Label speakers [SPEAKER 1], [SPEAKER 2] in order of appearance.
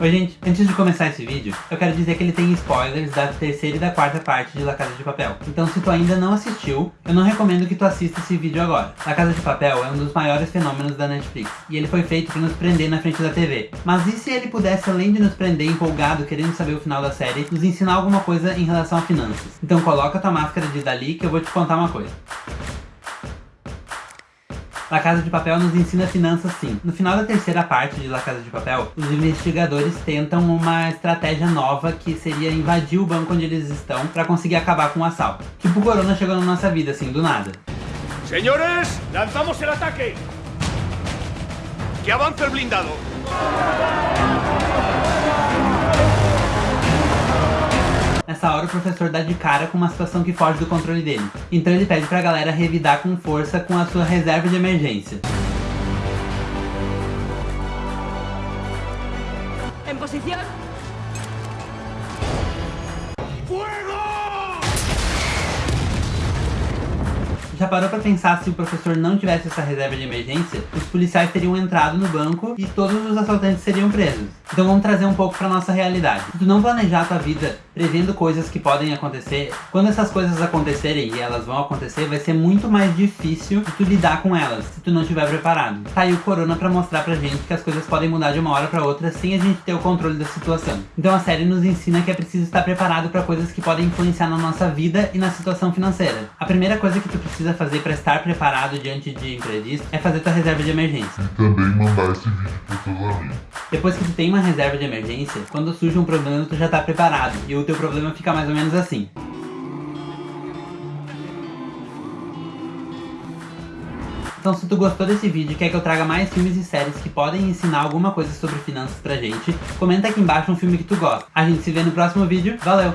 [SPEAKER 1] Oi gente, antes de começar esse vídeo, eu quero dizer que ele tem spoilers da terceira e da quarta parte de La Casa de Papel. Então se tu ainda não assistiu, eu não recomendo que tu assista esse vídeo agora. La Casa de Papel é um dos maiores fenômenos da Netflix, e ele foi feito para nos prender na frente da TV. Mas e se ele pudesse, além de nos prender empolgado, querendo saber o final da série, nos ensinar alguma coisa em relação a finanças? Então coloca tua máscara de Dali que eu vou te contar uma coisa. La Casa de Papel nos ensina finanças sim. No final da terceira parte de La Casa de Papel, os investigadores tentam uma estratégia nova que seria invadir o banco onde eles estão para conseguir acabar com o assalto. Tipo o Corona chegou na nossa vida, assim, do nada.
[SPEAKER 2] Señores, lanzamos el ataque. Que avance el blindado.
[SPEAKER 1] Hora o professor dá de cara com uma situação que foge do controle dele. Então ele pede pra galera revidar com força com a sua reserva de emergência.
[SPEAKER 3] En posición.
[SPEAKER 1] Já parou pra pensar se o professor não tivesse essa reserva de emergência, os policiais teriam entrado no banco e todos os assaltantes seriam presos. Então vamos trazer um pouco pra nossa realidade. Se tu não planejar a tua vida prevendo coisas que podem acontecer, quando essas coisas acontecerem e elas vão acontecer, vai ser muito mais difícil de tu lidar com elas, se tu não estiver preparado. Tá aí o Corona pra mostrar pra gente que as coisas podem mudar de uma hora pra outra sem a gente ter o controle da situação. Então a série nos ensina que é preciso estar preparado pra coisas que podem influenciar na nossa vida e na situação financeira. A primeira coisa que tu precisa fazer pra estar preparado diante de imprevisto é fazer tua reserva de emergência.
[SPEAKER 4] E também mandar esse vídeo para teus amigos.
[SPEAKER 1] Depois que tu tem uma reserva de emergência, quando surge um problema tu já tá preparado e o teu problema fica mais ou menos assim. Então se tu gostou desse vídeo e quer que eu traga mais filmes e séries que podem ensinar alguma coisa sobre finanças pra gente, comenta aqui embaixo um filme que tu gosta. A gente se vê no próximo vídeo, valeu!